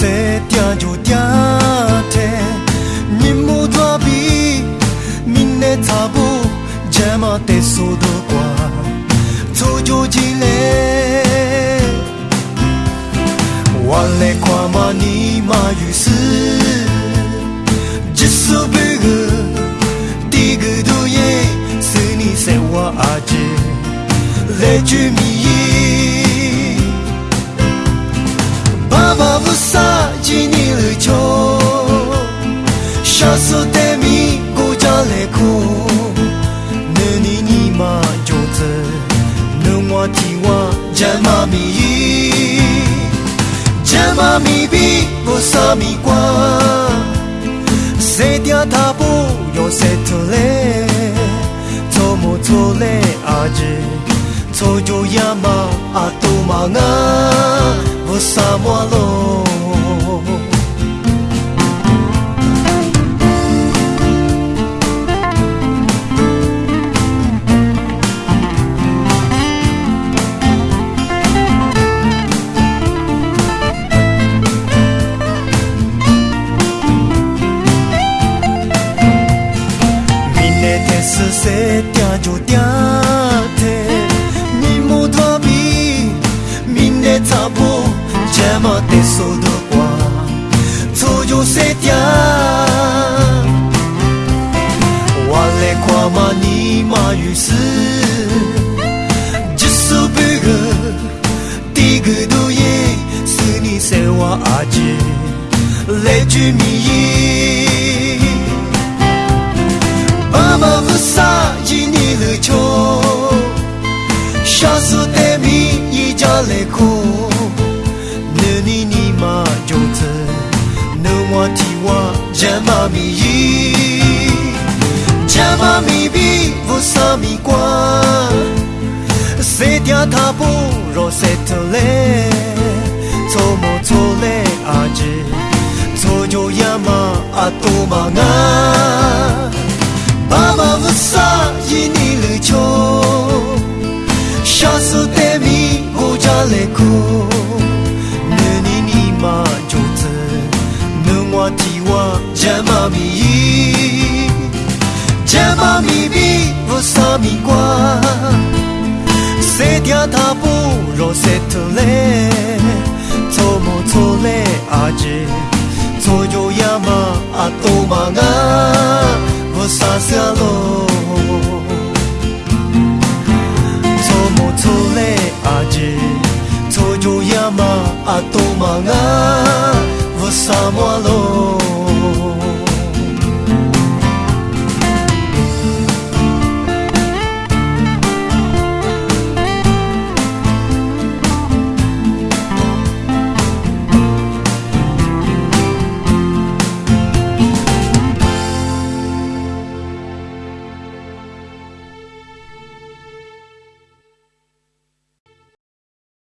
ဆက်ပြကြူပြတဲ့မြင်မှုသွားပြီးမင်းနဲ့သာဘူးဂျမတဲ့ဆိုတော့ကွာထိုးကြကြည့်လေဝါလေခွာမနီမာယူစဂျစ်ဆူဘေဂတီဂဒူယေစနီဆေဝါအဂျေလေဂျူမီ啥咪？这嘛咪比无啥咪干，西定头步要西拖嘞，拖木拖嘞阿姐，拖住阿妈阿土马阿，无啥无路。西定就定定，你莫大悲，闽内查埔，这嘛地索都挂，初就西定。我嘞夸骂你马有事，只收半个，第二个夜是你生我阿姐来做媒。妈妈不。ချမ်းသာမီကြီးချမ်းသာမီပြီးဝဆာမီကွာစေတရာသာဖို့ရောစက်တလေသောမသောလေအာဂျေသောဂျိုယမအတူမငါဘာမဝဆာယင်းလူချိုရှာစတဲ့မီဟိုကြလေကူ 부섬이과 세디아다 보러 세틀레 토모토레 아지 토요야마 아토마가 부사스로 토모토레 아지 토요야마 아토마가 부사모로